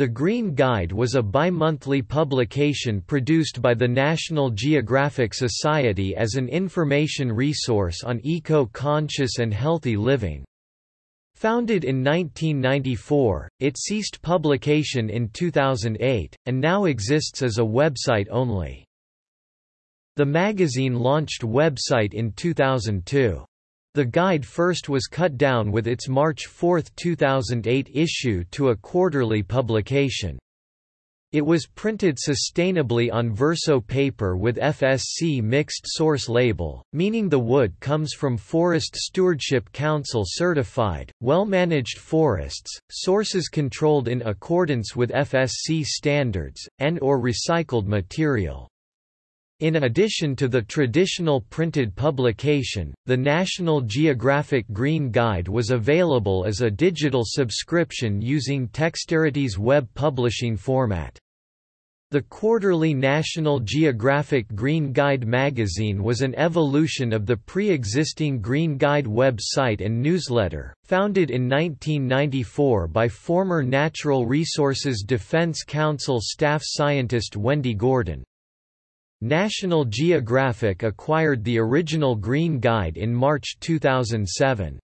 The Green Guide was a bi-monthly publication produced by the National Geographic Society as an information resource on eco-conscious and healthy living. Founded in 1994, it ceased publication in 2008, and now exists as a website only. The magazine launched website in 2002. The guide first was cut down with its March 4, 2008 issue to a quarterly publication. It was printed sustainably on verso paper with FSC mixed source label, meaning the wood comes from Forest Stewardship Council certified, well-managed forests, sources controlled in accordance with FSC standards, and or recycled material. In addition to the traditional printed publication, the National Geographic Green Guide was available as a digital subscription using Texterity's web publishing format. The quarterly National Geographic Green Guide magazine was an evolution of the pre-existing Green Guide website and newsletter, founded in 1994 by former Natural Resources Defense Council staff scientist Wendy Gordon. National Geographic acquired the original Green Guide in March 2007.